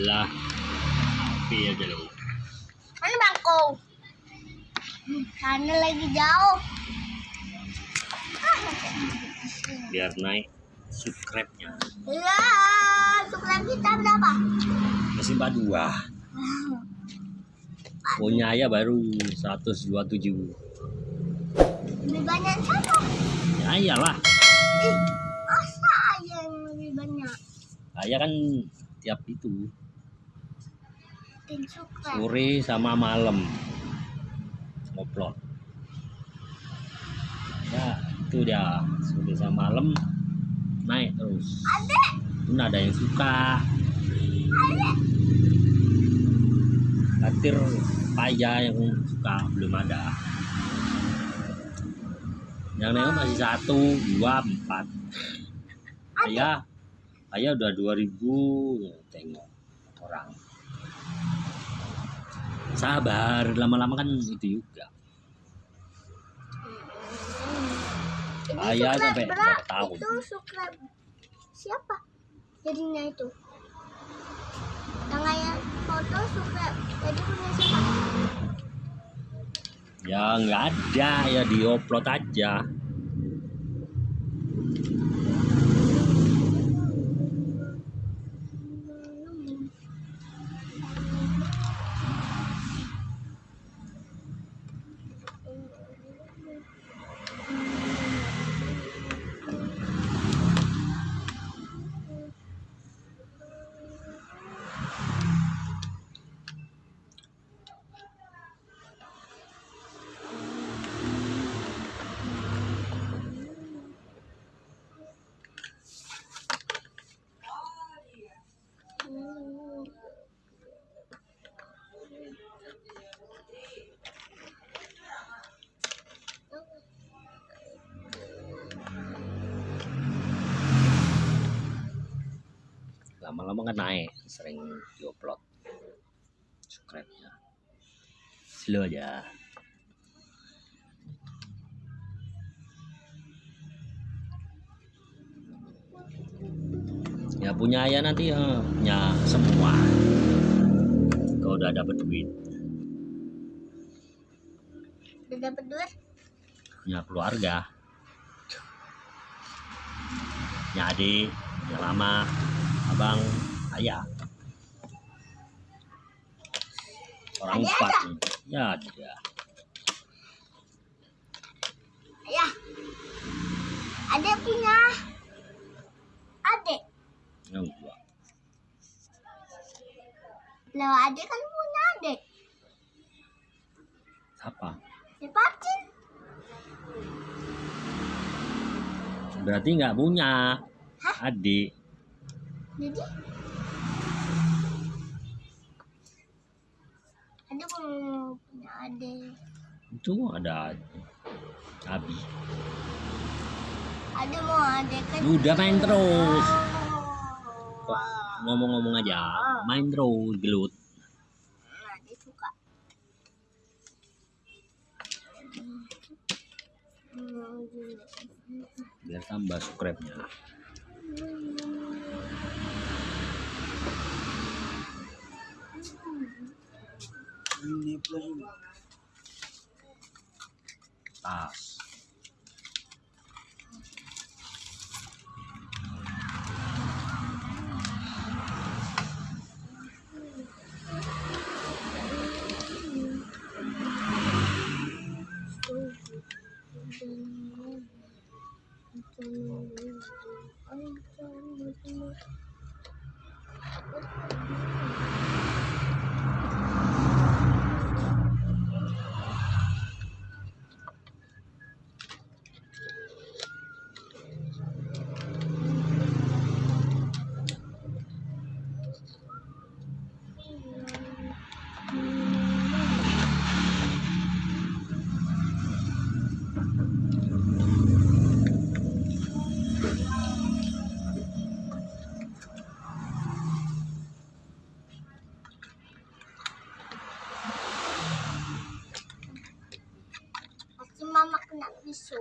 lah api aja lo Mana bangku? Hmm, sana lagi jauh. Biar naik subscribe-nya Ya, subscribe kita berapa? masih dua punya ya baru 127 Lebih banyak siapa? ya iyalah Ih, masa aja yang lebih banyak? saya kan tiap itu. Sore sama malam. Ngoplot ya itu dia. Sore sama malam naik terus. Pun ada yang suka. Katir paya yang suka belum ada. Yang nengok masih satu dua empat. Ayah ayah udah 2000 tengok orang sabar lama-lama kan itu juga Ayah sampai berapa? tahun? Itu subscribe siapa? Jadinya itu. Yang kayak foto subscribe. Jadi punya siapa? ya nggak ada ya diupload aja lama-lama kan naik sering diupload subscribe-nya slow aja. Ya punya ayah nanti ya. Punya semua. Kalau udah dapet duit. Udah dapet duit? punya keluarga. Punya adik punya lama abang ayah orang Adik empat ada? nih. ya ada Ayah. Adek punya. Adek. yang dua Lah adek kan punya adek. apa Si Pacin. berarti nggak punya Hah? adik Jadi Adek mau punya adek. itu ada abi Adek mau adek kan. udah main terus Oh. ngomong-ngomong aja main terus gelut Nah, dia suka. Biar tambah subscribe-nya tas. Pasti so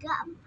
dua,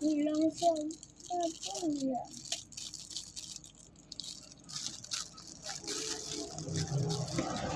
Hilang siapa ya? Wing.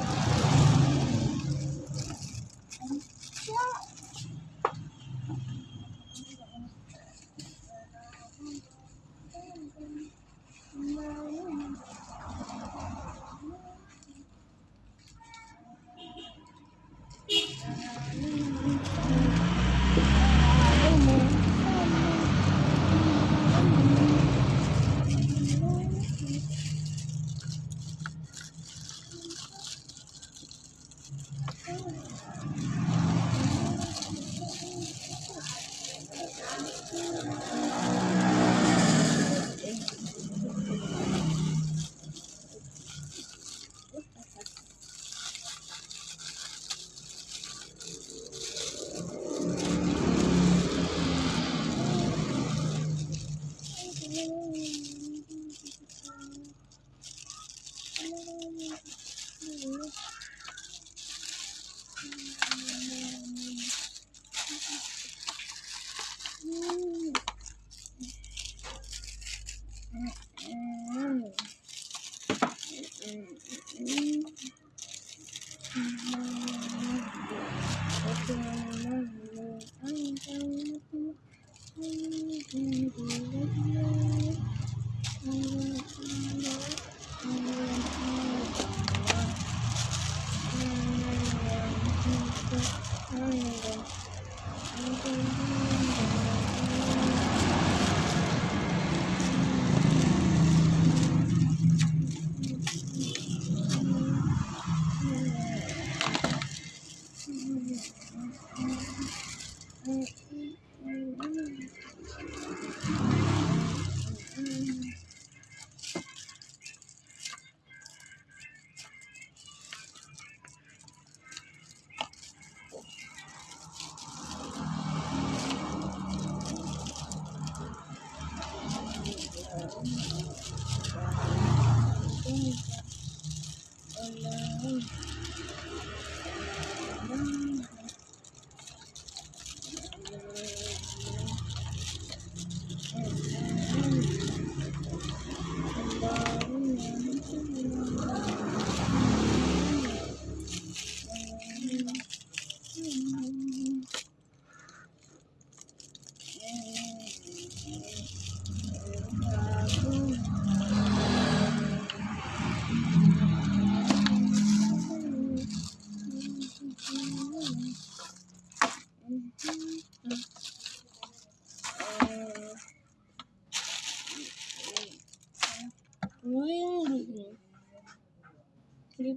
Oh.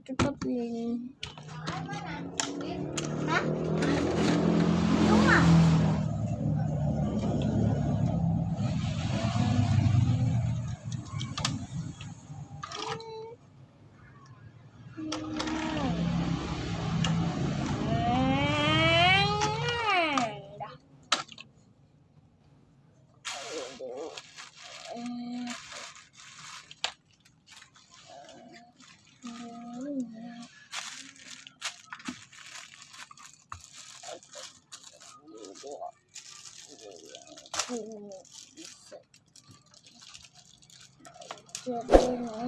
Ditutupin. Hah? trượt đi nữa